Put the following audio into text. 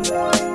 Bye.